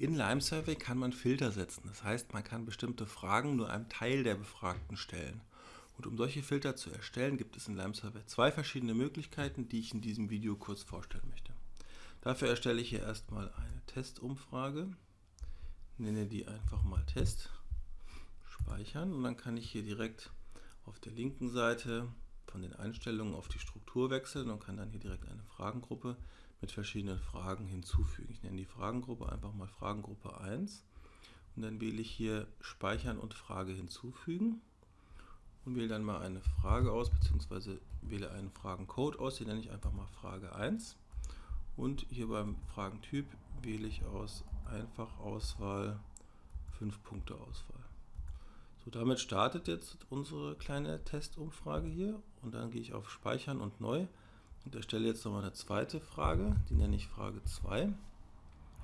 In Lime Survey kann man Filter setzen. Das heißt, man kann bestimmte Fragen nur einem Teil der Befragten stellen. Und um solche Filter zu erstellen, gibt es in Lime Survey zwei verschiedene Möglichkeiten, die ich in diesem Video kurz vorstellen möchte. Dafür erstelle ich hier erstmal eine Testumfrage, nenne die einfach mal Test, speichern und dann kann ich hier direkt auf der linken Seite von den Einstellungen auf die Struktur wechseln und kann dann hier direkt eine Fragengruppe mit verschiedenen Fragen hinzufügen. Ich nenne die Fragengruppe einfach mal Fragengruppe 1 und dann wähle ich hier Speichern und Frage hinzufügen und wähle dann mal eine Frage aus, beziehungsweise wähle einen Fragencode aus, den nenne ich einfach mal Frage 1 und hier beim Fragentyp wähle ich aus Einfachauswahl 5 Punkte Auswahl. So, damit startet jetzt unsere kleine Testumfrage hier und dann gehe ich auf Speichern und Neu und erstelle jetzt nochmal eine zweite Frage, die nenne ich Frage 2.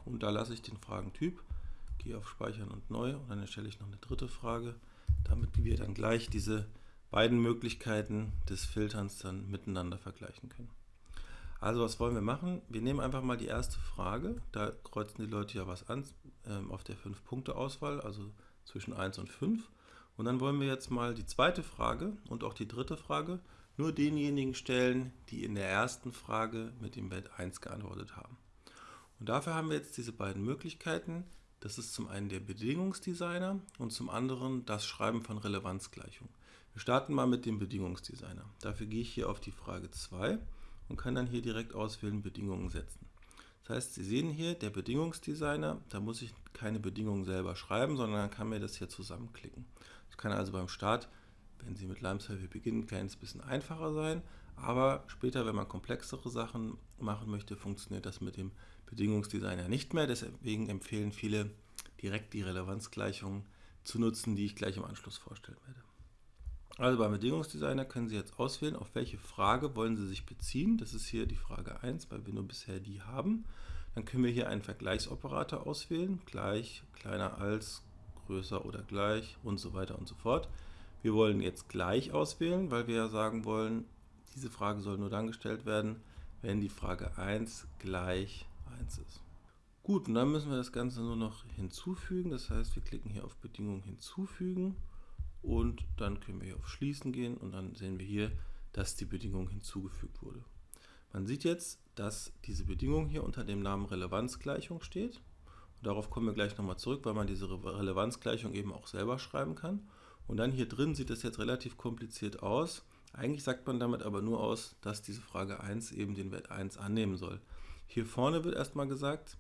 Und da lasse ich den Fragentyp, gehe auf Speichern und Neu und dann erstelle ich noch eine dritte Frage, damit wir dann gleich diese beiden Möglichkeiten des Filterns dann miteinander vergleichen können. Also was wollen wir machen? Wir nehmen einfach mal die erste Frage, da kreuzen die Leute ja was an ähm, auf der 5-Punkte-Auswahl, also zwischen 1 und 5. Und dann wollen wir jetzt mal die zweite Frage und auch die dritte Frage nur denjenigen stellen, die in der ersten Frage mit dem Wert 1 geantwortet haben. Und dafür haben wir jetzt diese beiden Möglichkeiten. Das ist zum einen der Bedingungsdesigner und zum anderen das Schreiben von Relevanzgleichungen. Wir starten mal mit dem Bedingungsdesigner. Dafür gehe ich hier auf die Frage 2 und kann dann hier direkt auswählen Bedingungen setzen. Das heißt, Sie sehen hier, der Bedingungsdesigner, da muss ich keine Bedingungen selber schreiben, sondern kann mir das hier zusammenklicken. Das kann also beim Start wenn Sie mit Lime Survey beginnen, ein kleines bisschen einfacher sein. Aber später, wenn man komplexere Sachen machen möchte, funktioniert das mit dem Bedingungsdesigner nicht mehr. Deswegen empfehlen viele, direkt die Relevanzgleichungen zu nutzen, die ich gleich im Anschluss vorstellen werde. Also beim Bedingungsdesigner können Sie jetzt auswählen, auf welche Frage wollen Sie sich beziehen. Das ist hier die Frage 1, weil wir nur bisher die haben. Dann können wir hier einen Vergleichsoperator auswählen, gleich, kleiner als, größer oder gleich und so weiter und so fort. Wir wollen jetzt gleich auswählen, weil wir ja sagen wollen, diese Frage soll nur dann gestellt werden, wenn die Frage 1 gleich 1 ist. Gut, und dann müssen wir das Ganze nur noch hinzufügen. Das heißt, wir klicken hier auf Bedingungen hinzufügen und dann können wir hier auf Schließen gehen und dann sehen wir hier, dass die Bedingung hinzugefügt wurde. Man sieht jetzt, dass diese Bedingung hier unter dem Namen Relevanzgleichung steht. Und darauf kommen wir gleich nochmal zurück, weil man diese Relevanzgleichung eben auch selber schreiben kann. Und dann hier drin sieht das jetzt relativ kompliziert aus. Eigentlich sagt man damit aber nur aus, dass diese Frage 1 eben den Wert 1 annehmen soll. Hier vorne wird erstmal gesagt,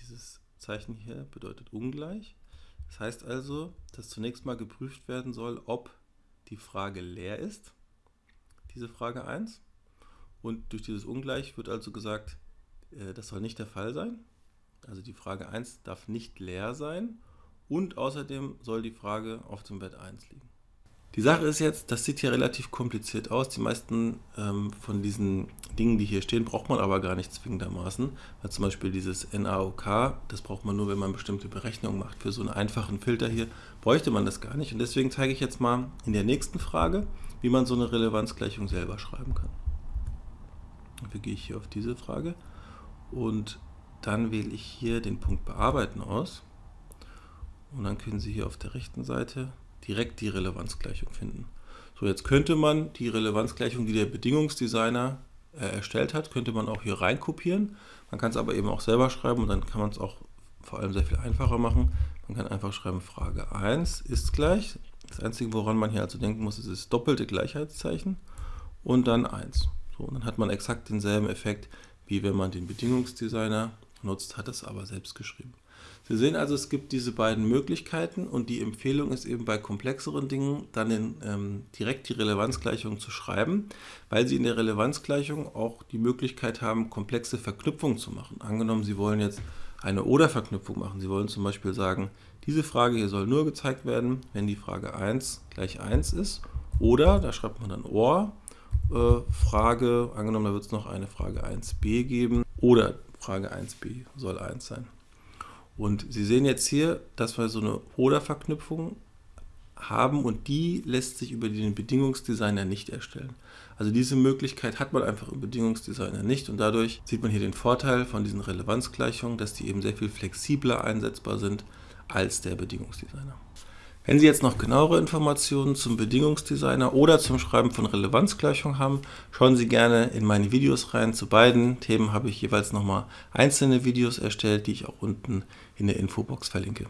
dieses Zeichen hier bedeutet ungleich. Das heißt also, dass zunächst mal geprüft werden soll, ob die Frage leer ist, diese Frage 1. Und durch dieses Ungleich wird also gesagt, äh, das soll nicht der Fall sein. Also die Frage 1 darf nicht leer sein und außerdem soll die Frage auf dem Wert 1 liegen. Die Sache ist jetzt, das sieht hier relativ kompliziert aus. Die meisten ähm, von diesen Dingen, die hier stehen, braucht man aber gar nicht zwingendermaßen. Weil zum Beispiel dieses NAOK, das braucht man nur, wenn man bestimmte Berechnungen macht. Für so einen einfachen Filter hier bräuchte man das gar nicht. Und deswegen zeige ich jetzt mal in der nächsten Frage, wie man so eine Relevanzgleichung selber schreiben kann. Dafür gehe ich hier auf diese Frage und dann wähle ich hier den Punkt Bearbeiten aus. Und dann können Sie hier auf der rechten Seite direkt die Relevanzgleichung finden. So, jetzt könnte man die Relevanzgleichung, die der Bedingungsdesigner äh, erstellt hat, könnte man auch hier rein kopieren. Man kann es aber eben auch selber schreiben und dann kann man es auch vor allem sehr viel einfacher machen. Man kann einfach schreiben, Frage 1 ist gleich. Das Einzige, woran man hier also denken muss, ist das doppelte Gleichheitszeichen und dann 1. So, und dann hat man exakt denselben Effekt, wie wenn man den Bedingungsdesigner nutzt, hat es aber selbst geschrieben. Sie sehen also, es gibt diese beiden Möglichkeiten und die Empfehlung ist eben bei komplexeren Dingen dann in, ähm, direkt die Relevanzgleichung zu schreiben, weil Sie in der Relevanzgleichung auch die Möglichkeit haben, komplexe Verknüpfungen zu machen. Angenommen, Sie wollen jetzt eine Oder-Verknüpfung machen. Sie wollen zum Beispiel sagen, diese Frage hier soll nur gezeigt werden, wenn die Frage 1 gleich 1 ist. Oder, da schreibt man dann OR, äh, Frage, angenommen, da wird es noch eine Frage 1b geben. Oder Frage 1b soll 1 sein. Und Sie sehen jetzt hier, dass wir so eine Oder-Verknüpfung haben und die lässt sich über den Bedingungsdesigner nicht erstellen. Also diese Möglichkeit hat man einfach im Bedingungsdesigner nicht und dadurch sieht man hier den Vorteil von diesen Relevanzgleichungen, dass die eben sehr viel flexibler einsetzbar sind als der Bedingungsdesigner. Wenn Sie jetzt noch genauere Informationen zum Bedingungsdesigner oder zum Schreiben von Relevanzgleichungen haben, schauen Sie gerne in meine Videos rein. Zu beiden Themen habe ich jeweils nochmal einzelne Videos erstellt, die ich auch unten in der Infobox verlinke.